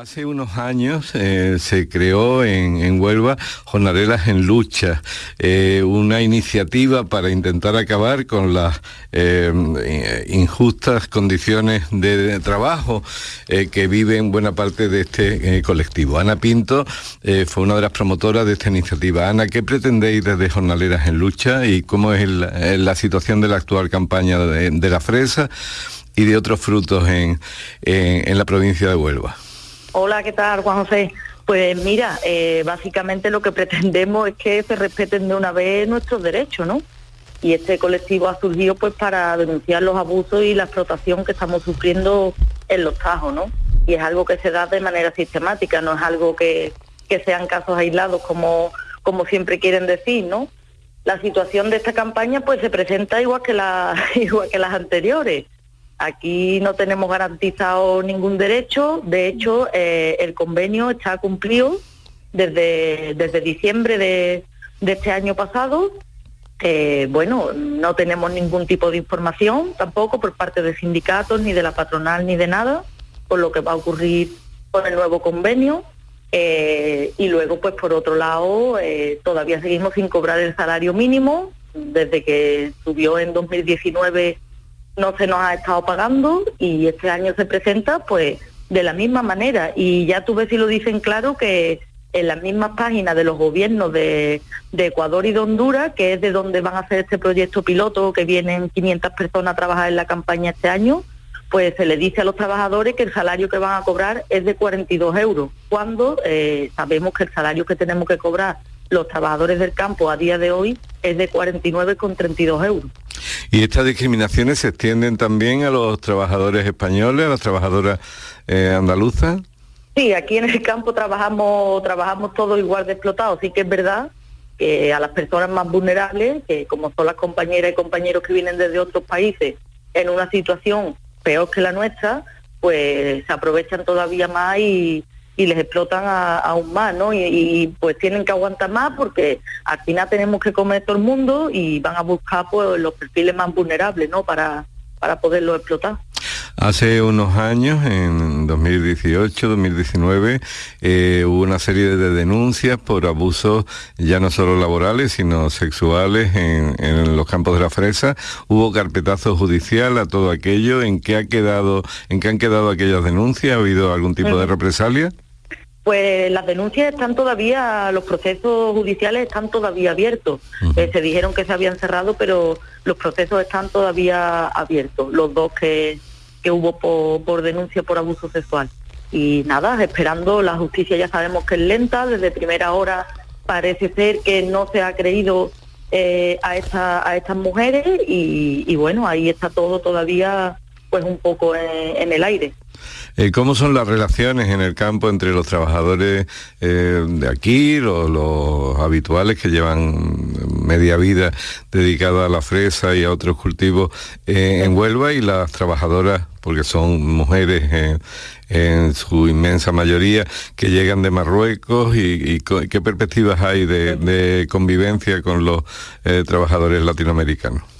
Hace unos años eh, se creó en, Huelva Jornaleras en Lucha, eh, una iniciativa para intentar acabar con las eh, injustas condiciones de, trabajo que viven buena parte de este colectivo. Ana Pinto fue una de las promotoras de esta iniciativa. Ana, ¿qué pretendéis desde Jornaleras en Lucha y cómo es la situación de la actual campaña de, la fresa y de otros frutos en la provincia de Huelva? Hola, ¿qué tal, Juan José? Pues mira, eh, básicamente lo que pretendemos es que se respeten de una vez nuestros derechos, ¿no? Y este colectivo ha surgido pues para denunciar los abusos y la explotación que estamos sufriendo en los tajos, ¿no? Y es algo que se da de manera sistemática, no es algo que, que sean casos aislados como, como siempre quieren decir, ¿no? La situación de esta campaña pues se presenta igual que, la, igual que las anteriores Aquí no tenemos garantizado ningún derecho, de hecho eh, el convenio está cumplido desde, desde diciembre de, este año pasado. bueno, no tenemos ningún tipo de información tampoco por parte de sindicatos, ni de la patronal, ni de nada, por lo que va a ocurrir con el nuevo convenio. Eh, y luego, pues por otro lado, eh, todavía seguimos sin cobrar el salario mínimo, desde que subió en 2019 no se nos ha estado pagando y este año se presenta pues de la misma manera y ya tú ves si lo dicen claro que en las mismas páginas de los gobiernos de, Ecuador y de Honduras, que es de donde van a hacer este proyecto piloto, que vienen 500 personas a trabajar en la campaña este año, pues se le dice a los trabajadores que el salario que van a cobrar es de 42 euros, cuando eh, sabemos que el salario que tenemos que cobrar los trabajadores del campo a día de hoy es de 49,32 euros. ¿Y estas discriminaciones se extienden también a los trabajadores españoles, a las trabajadoras eh, andaluzas? Sí, aquí en el campo trabajamos, trabajamos todos igual de explotados. Sí que es verdad que a las personas más vulnerables, que como son las compañeras y compañeros que vienen desde otros países en una situación peor que la nuestra, pues se aprovechan todavía más y, y les explotan aún más, ¿no? Y, pues tienen que aguantar más porque al final tenemos que comer todo el mundo y van a buscar pues los perfiles más vulnerables, ¿no? Para, para poderlo explotar. Hace unos años, en 2018, 2019, eh, hubo una serie de denuncias por abusos ya no solo laborales, sino sexuales en, los campos de la fresa. Hubo carpetazo judicial a todo aquello. ¿En qué ha quedado, en qué han quedado aquellas denuncias? ¿Ha habido algún tipo de represalia? Pues las denuncias están todavía, los procesos judiciales están todavía abiertos. Eh, se dijeron que se habían cerrado, pero los procesos están todavía abiertos, los dos que, que hubo por, denuncia por abuso sexual. Y nada, esperando, la justicia ya sabemos que es lenta, desde primera hora parece ser que no se ha creído eh, a, esta, a estas mujeres y, bueno, ahí está todo todavía pues un poco en el aire. Eh, ¿Cómo son las relaciones en el campo entre los trabajadores eh, de aquí, los, habituales que llevan media vida dedicada a la fresa y a otros cultivos eh, en Huelva y las trabajadoras, porque son mujeres en su inmensa mayoría, que llegan de Marruecos y, qué perspectivas hay de convivencia con los trabajadores latinoamericanos?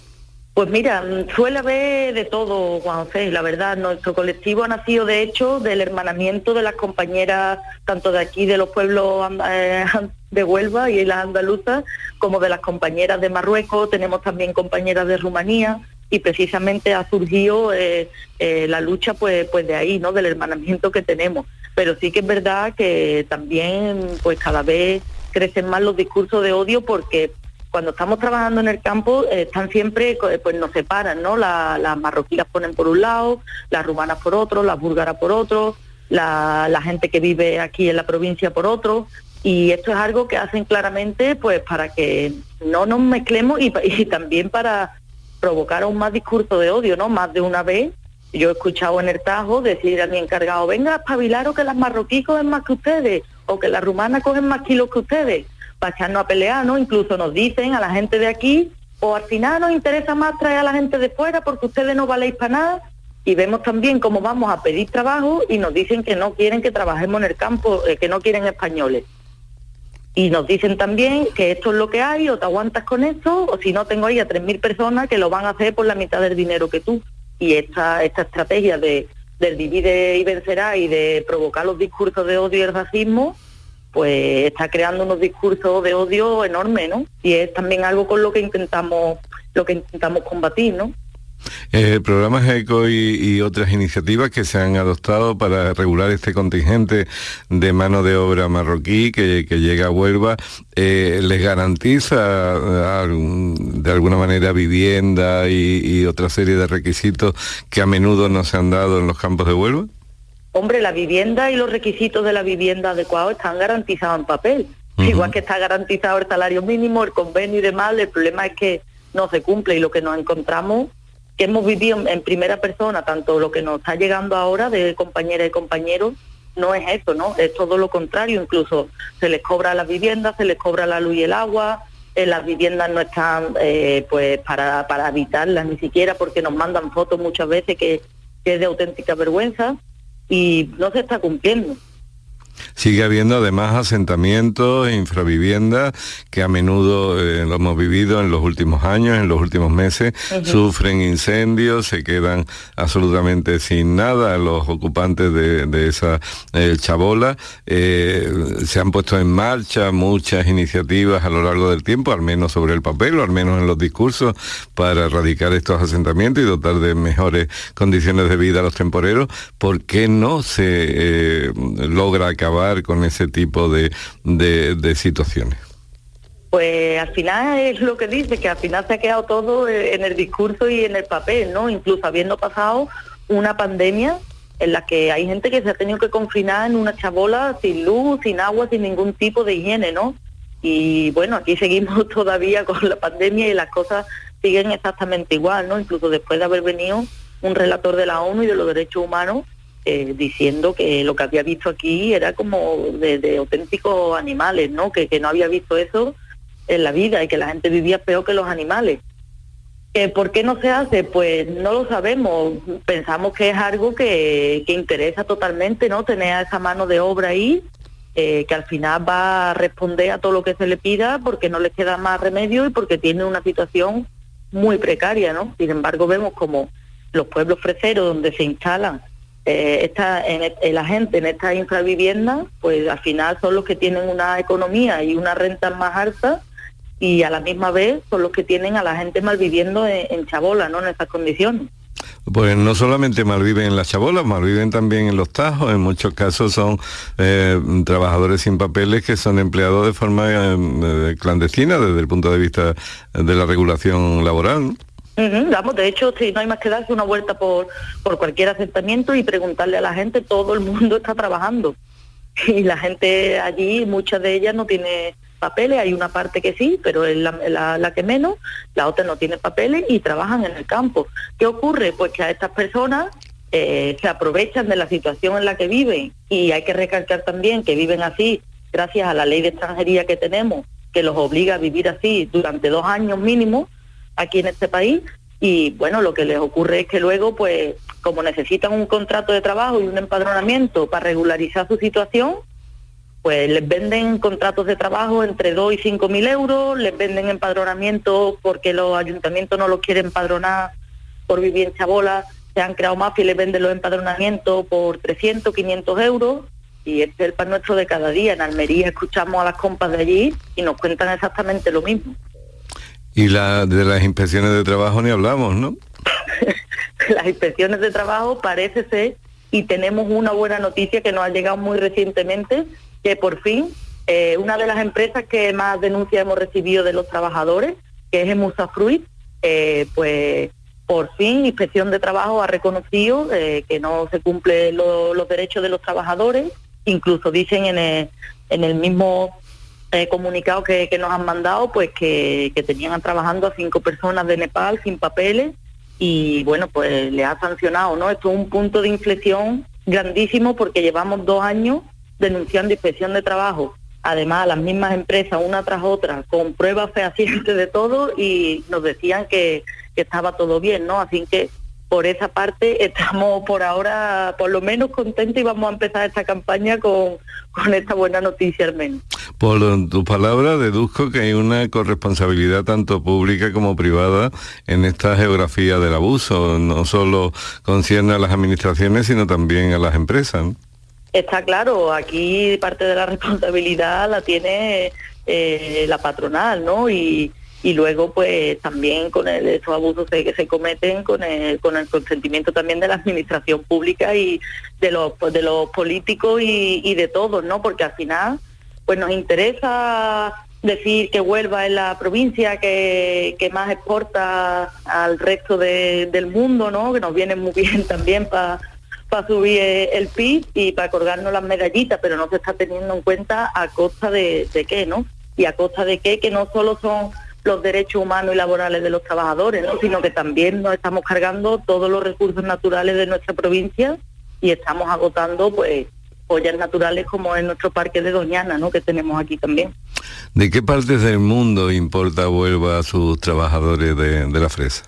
Pues mira, suele haber de todo, Juan José, la verdad. Nuestro colectivo ha nacido, de hecho, del hermanamiento de las compañeras, tanto de aquí, de los pueblos eh, de Huelva y las andaluzas, como de las compañeras de Marruecos. Tenemos también compañeras de Rumanía y precisamente ha surgido eh, eh, la lucha pues, pues de ahí, ¿no? Del hermanamiento que tenemos. Pero sí que es verdad que también pues cada vez crecen más los discursos de odio porque cuando estamos trabajando en el campo eh, están siempre, eh, pues nos separan, ¿no? las marroquíes ponen por un lado, las rumanas por otro, las búlgaras por otro, la, gente que vive aquí en la provincia por otro, y esto es algo que hacen claramente pues para que no nos mezclemos y, y también para provocar aún más discurso de odio, ¿no? Más de una vez yo he escuchado en el Tajo decir a mi encargado, venga, espabilaros que las marroquíes cogen más que ustedes, o que las rumanas cogen más kilos que ustedes para a pelear, ¿no? Incluso nos dicen a la gente de aquí, o al final nos interesa más traer a la gente de fuera porque ustedes no valéis para nada, y vemos también cómo vamos a pedir trabajo y nos dicen que no quieren que trabajemos en el campo, eh, que no quieren españoles. Y nos dicen también que esto es lo que hay, o te aguantas con esto, o si no tengo ahí a 3.000 personas que lo van a hacer por la mitad del dinero que tú. Y esta, esta estrategia de, del divide y vencerá y de provocar los discursos de odio y el racismo, pues está creando unos discursos de odio enormes, ¿no? Y es también algo con lo que intentamos, lo que intentamos combatir, ¿no? Eh, programas ECO y, otras iniciativas que se han adoptado para regular este contingente de mano de obra marroquí que, llega a Huelva, eh, ¿les garantiza eh, de alguna manera vivienda y, y, otra serie de requisitos que a menudo no se han dado en los campos de Huelva? Hombre, la vivienda y los requisitos de la vivienda adecuados están garantizados en papel. Igual que está garantizado el salario mínimo, el convenio y demás, el problema es que no se cumple y lo que nos encontramos que hemos vivido en primera persona, tanto lo que nos está llegando ahora de compañeras y compañeros, no es eso, ¿no? Es todo lo contrario, incluso se les cobra las viviendas, se les cobra la luz y el agua, eh, las viviendas no están eh, pues para, para habitarlas ni siquiera porque nos mandan fotos muchas veces que es de auténtica vergüenza y no se está cumpliendo. Sigue habiendo además asentamientos infraviviendas que a menudo eh, lo hemos vivido en los últimos años, en los últimos meses, sufren incendios, se quedan absolutamente sin nada los ocupantes de, esa eh, chabola. Eh, se han puesto en marcha muchas iniciativas a lo largo del tiempo, al menos sobre el papel o al menos en los discursos, para erradicar estos asentamientos y dotar de mejores condiciones de vida a los temporeros. ¿Por qué no se logra acabar con ese tipo de, de, situaciones? Pues al final es lo que dice, que al final se ha quedado todo en el discurso y en el papel, ¿no? Incluso habiendo pasado una pandemia en la que hay gente que se ha tenido que confinar en una chabola sin luz, sin agua, sin ningún tipo de higiene, ¿no? Y bueno, aquí seguimos todavía con la pandemia y las cosas siguen exactamente igual, ¿no? Incluso después de haber venido un relator de la ONU y de los derechos humanos eh, diciendo que lo que había visto aquí era como de, auténticos animales, ¿no? Que, no había visto eso en la vida y que la gente vivía peor que los animales. ¿Por qué no se hace? Pues no lo sabemos. Pensamos que es algo que, interesa totalmente, ¿no? Tener a esa mano de obra ahí, eh, que al final va a responder a todo lo que se le pida porque no les queda más remedio y porque tiene una situación muy precaria, ¿no? Sin embargo, vemos como los pueblos freseros donde se instalan eh, esta, en, la gente en estas infraviviendas, pues al final son los que tienen una economía y una renta más alta y a la misma vez son los que tienen a la gente malviviendo en, en chabola, ¿no? En esas condiciones. Pues no solamente malviven en las chabolas, malviven también en los tajos. En muchos casos son eh, trabajadores sin papeles que son empleados de forma eh, clandestina desde el punto de vista de la regulación laboral. Vamos, de hecho, si no hay más que darse una vuelta por, por cualquier asentamiento y preguntarle a la gente, todo el mundo está trabajando. Y la gente allí, muchas de ellas no tiene papeles, hay una parte que sí, pero es la, que menos, la otra no tiene papeles y trabajan en el campo. ¿Qué ocurre? Pues que a estas personas eh, se aprovechan de la situación en la que viven y hay que recalcar también que viven así gracias a la ley de extranjería que tenemos, que los obliga a vivir así durante dos años mínimo aquí en este país y bueno, lo que les ocurre es que luego, pues, como necesitan un contrato de trabajo y un empadronamiento para regularizar su situación, pues les venden contratos de trabajo entre 2 y 5 mil euros, les venden empadronamiento porque los ayuntamientos no los quieren empadronar por vivir en Chabola, se han creado mafias y les venden los empadronamientos por 300, 500 euros y este es el pan nuestro de cada día. En Almería escuchamos a las compas de allí y nos cuentan exactamente lo mismo. Y la, de las inspecciones de trabajo ni hablamos, ¿no? las inspecciones de trabajo parece ser, y tenemos una buena noticia que nos ha llegado muy recientemente, que por fin eh, una de las empresas que más denuncias hemos recibido de los trabajadores, que es Emusa Fruit, eh, pues por fin Inspección de Trabajo ha reconocido eh, que no se cumplen los derechos de los trabajadores, incluso dicen en en el mismo eh, comunicado que, nos han mandado, pues que, tenían trabajando a cinco personas de Nepal sin papeles y bueno, pues le ha sancionado, ¿no? Esto es un punto de inflexión grandísimo porque llevamos dos años denunciando inspección de trabajo, además las mismas empresas una tras otra, con pruebas fehacientes de todo y nos decían que, que estaba todo bien, ¿no? Así que por esa parte estamos por ahora por lo menos contentos y vamos a empezar esta campaña con, con esta buena noticia al menos. Por tu palabra deduzco que hay una corresponsabilidad tanto pública como privada en esta geografía del abuso. No solo concierne a las administraciones, sino también a las empresas. Está claro, aquí parte de la responsabilidad la tiene eh, la patronal, ¿no? Y, y luego pues también con el, esos abusos que se cometen con el, con el consentimiento también de la administración pública y de los de los políticos y, de todos no porque al final pues nos interesa decir que Huelva es la provincia que, que más exporta al resto de, del mundo no que nos viene muy bien también para para subir el PIB y para colgarnos las medallitas, pero no se está teniendo en cuenta a costa de, de qué, ¿no? Y a costa de qué, que no solo son los derechos humanos y laborales de los trabajadores, ¿no? sino que también nos estamos cargando todos los recursos naturales de nuestra provincia y estamos agotando pues joyas naturales como en nuestro parque de Doñana, ¿no? que tenemos aquí también. ¿De qué partes del mundo importa Huelva a sus trabajadores de, de la fresa?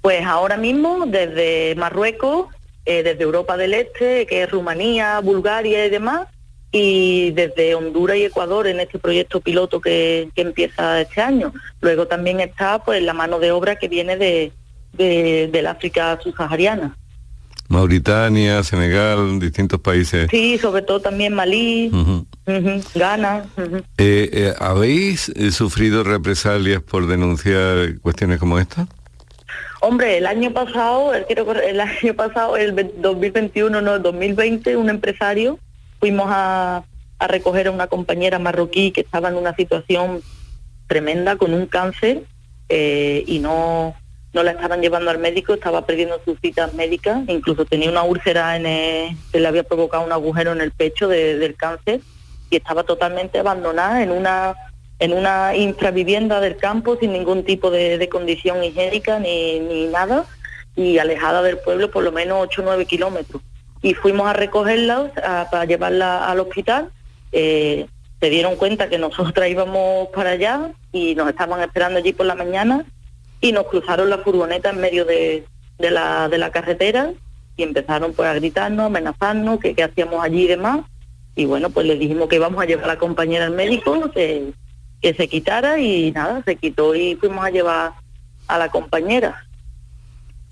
Pues ahora mismo desde Marruecos, eh, desde Europa del Este, que es Rumanía, Bulgaria y demás, y desde Honduras y Ecuador en este proyecto piloto que, que empieza este año. Luego también está pues la mano de obra que viene de, de del África subsahariana. Mauritania, Senegal, distintos países. Sí, sobre todo también Malí, uh -huh. Uh -huh, Ghana. Uh -huh. eh, eh, ¿Habéis eh, sufrido represalias por denunciar cuestiones como esta? Hombre, el año pasado, que el año pasado, el 2021, no, el 2020, un empresario fuimos a, a, recoger a una compañera marroquí que estaba en una situación tremenda con un cáncer eh, y no, no la estaban llevando al médico, estaba perdiendo sus citas médicas, incluso tenía una úlcera en el, que le había provocado un agujero en el pecho de, del cáncer y estaba totalmente abandonada en una en una infravivienda del campo sin ningún tipo de, de condición higiénica ni, ni nada y alejada del pueblo por lo menos 8 o 9 kilómetros y fuimos a recogerla para llevarla al hospital. Eh, se dieron cuenta que nosotras íbamos para allá y nos estaban esperando allí por la mañana y nos cruzaron la furgoneta en medio de, de, la, de la carretera y empezaron pues a gritarnos, amenazarnos, que qué hacíamos allí y demás. Y bueno, pues le dijimos que íbamos a llevar a la compañera al médico, que se quitara y nada, se quitó y fuimos a llevar a la compañera.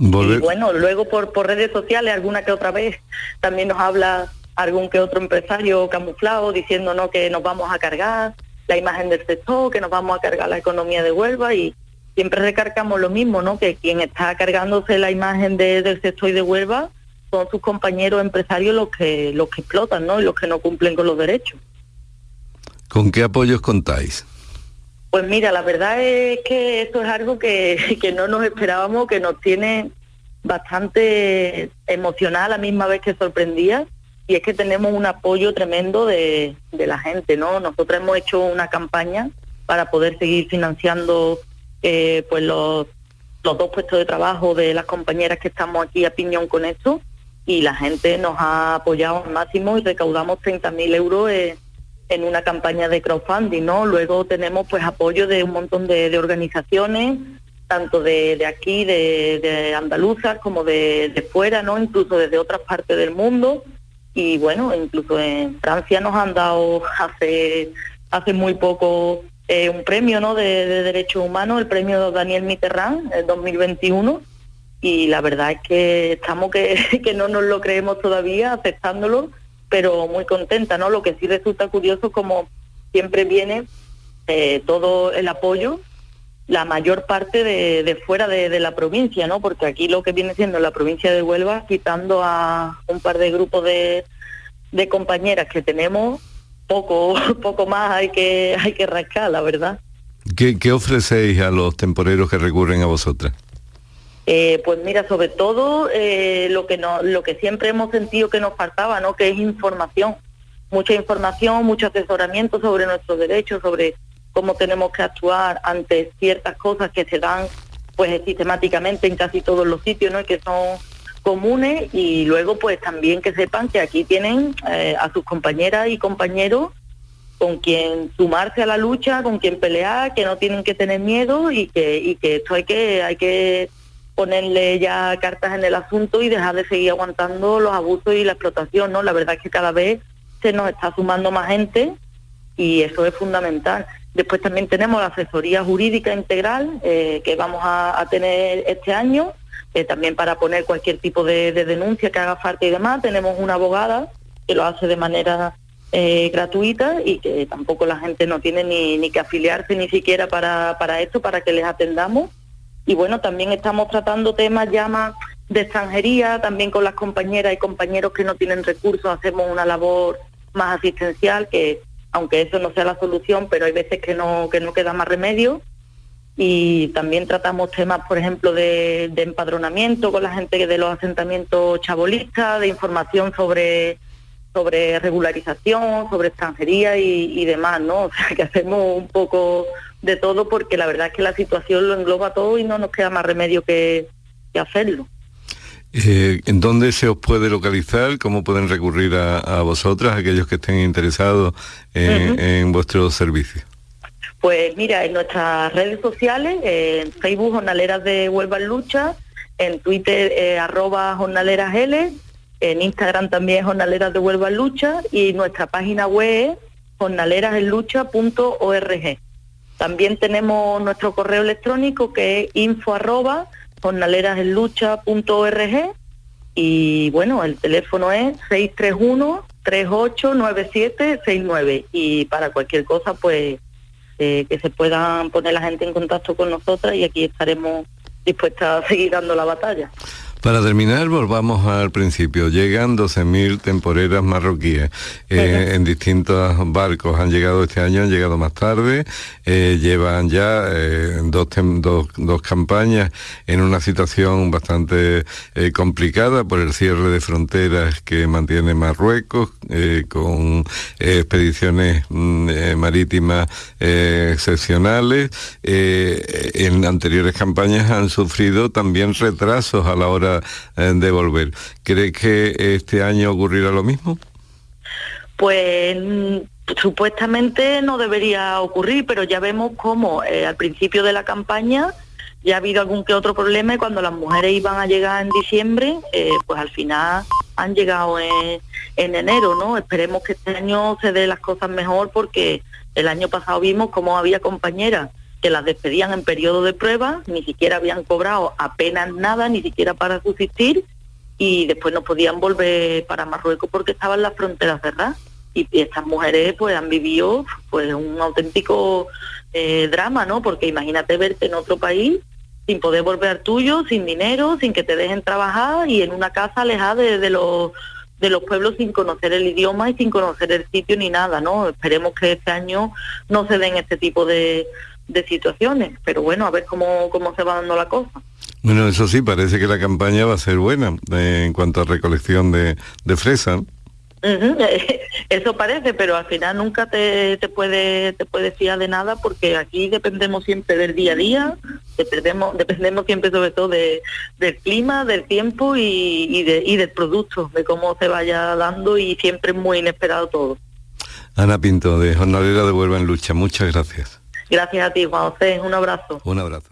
Y bueno, luego por, por redes sociales alguna que otra vez también nos habla algún que otro empresario camuflado diciéndonos que nos vamos a cargar la imagen del sector, que nos vamos a cargar la economía de Huelva y siempre recargamos lo mismo, ¿no? Que quien está cargándose la imagen de, del sector y de Huelva son sus compañeros empresarios los que los que explotan, ¿no? Y los que no cumplen con los derechos. ¿Con qué apoyos contáis? Pues mira, la verdad es que esto es algo que, que no nos esperábamos, que nos tiene bastante emocional a la misma vez que sorprendía y es que tenemos un apoyo tremendo de, de la gente, ¿no? Nosotros hemos hecho una campaña para poder seguir financiando eh, pues los, los dos puestos de trabajo de las compañeras que estamos aquí a piñón con esto y la gente nos ha apoyado al máximo y recaudamos 30.000 euros en una campaña de crowdfunding, ¿no? Luego tenemos pues apoyo de un montón de, organizaciones, tanto de, aquí, de, andaluzas, como de, fuera, ¿no? Incluso desde otras partes del mundo. Y bueno, incluso en Francia nos han dado hace, hace muy poco eh, un premio, ¿no? De, de derechos humanos, el premio Daniel Mitterrand, el 2021. Y la verdad es que estamos que, que no nos lo creemos todavía, aceptándolo pero muy contenta, ¿no? Lo que sí resulta curioso como siempre viene eh, todo el apoyo, la mayor parte de, fuera de, la provincia, ¿no? Porque aquí lo que viene siendo la provincia de Huelva, quitando a un par de grupos de, de compañeras que tenemos, poco, poco más hay que, hay que rascar, la verdad. ¿Qué, ¿Qué ofrecéis a los temporeros que recurren a vosotras? Eh, pues mira, sobre todo eh, lo que no, lo que siempre hemos sentido que nos faltaba, ¿no? Que es información, mucha información, mucho asesoramiento sobre nuestros derechos, sobre cómo tenemos que actuar ante ciertas cosas que se dan, pues sistemáticamente en casi todos los sitios, ¿no? Y que son comunes y luego pues también que sepan que aquí tienen eh, a sus compañeras y compañeros con quien sumarse a la lucha, con quien pelear, que no tienen que tener miedo y que y que esto hay que hay que ponerle ya cartas en el asunto y dejar de seguir aguantando los abusos y la explotación, ¿no? La verdad es que cada vez se nos está sumando más gente y eso es fundamental. Después también tenemos la asesoría jurídica integral eh, que vamos a, tener este año, eh, también para poner cualquier tipo de, denuncia que haga falta y demás. Tenemos una abogada que lo hace de manera eh, gratuita y que tampoco la gente no tiene ni, ni que afiliarse ni siquiera para, para esto, para que les atendamos y bueno, también estamos tratando temas ya más de extranjería, también con las compañeras y compañeros que no tienen recursos, hacemos una labor más asistencial, que aunque eso no sea la solución, pero hay veces que no, que no queda más remedio. Y también tratamos temas, por ejemplo, de, empadronamiento con la gente de los asentamientos chabolistas, de información sobre sobre regularización, sobre extranjería y, y demás, ¿no? O sea, que hacemos un poco de todo porque la verdad es que la situación lo engloba todo y no nos queda más remedio que, hacerlo. Eh, ¿En dónde se os puede localizar? ¿Cómo pueden recurrir a, vosotras, aquellos que estén interesados en, vuestro servicio? Pues mira, en nuestras redes sociales, en Facebook Jornaleras de Huelva en Lucha, en Twitter eh, arroba jornaleras L, en Instagram también Jornaleras de Huelva Lucha y nuestra página web jornalerasenlucha.org. También tenemos nuestro correo electrónico que es info arroba jornalerasenlucha.org y bueno, el teléfono es 631 389769 y para cualquier cosa pues eh, que se puedan poner la gente en contacto con nosotras y aquí estaremos dispuestas a seguir dando la batalla. Para terminar, volvamos al principio. Llegan 12.000 temporeras marroquíes eh, en distintos barcos. Han llegado este año, han llegado más tarde. Eh, llevan ya eh, dos, dos, campañas en una situación bastante complicada por el cierre de fronteras que mantiene Marruecos, con expediciones mm, marítimas excepcionales. en anteriores campañas han sufrido también retrasos a la hora eh, de volver. ¿Cree que este año ocurrirá lo mismo? Pues mm, supuestamente no debería ocurrir, pero ya vemos cómo eh, al principio de la campaña ya ha habido algún que otro problema y cuando las mujeres iban a llegar en diciembre, eh, pues al final han llegado en, en, enero, ¿no? Esperemos que este año se dé las cosas mejor porque el año pasado vimos cómo había compañeras que las despedían en periodo de prueba, ni siquiera habían cobrado apenas nada, ni siquiera para subsistir, y después no podían volver para Marruecos porque estaban las fronteras cerradas. Y, estas mujeres pues han vivido pues un auténtico eh, drama, ¿no? Porque imagínate verte en otro país sin poder volver tuyo, sin dinero, sin que te dejen trabajar y en una casa alejada de, los de los pueblos sin conocer el idioma y sin conocer el sitio ni nada, ¿no? Esperemos que este año no se den este tipo de, de situaciones, pero bueno, a ver cómo, cómo se va dando la cosa. Bueno, eso sí, parece que la campaña va a ser buena eh, en cuanto a recolección de, de fresa. Eso parece, pero al final nunca te, te puede te puede fiar de nada porque aquí dependemos siempre del día a día, dependemos dependemos siempre sobre todo de, del clima, del tiempo y, y, de, y del producto, de cómo se vaya dando y siempre es muy inesperado todo. Ana Pinto, de Jornalera de Huelva en Lucha, muchas gracias. Gracias a ti, Juan José. Un abrazo. Un abrazo.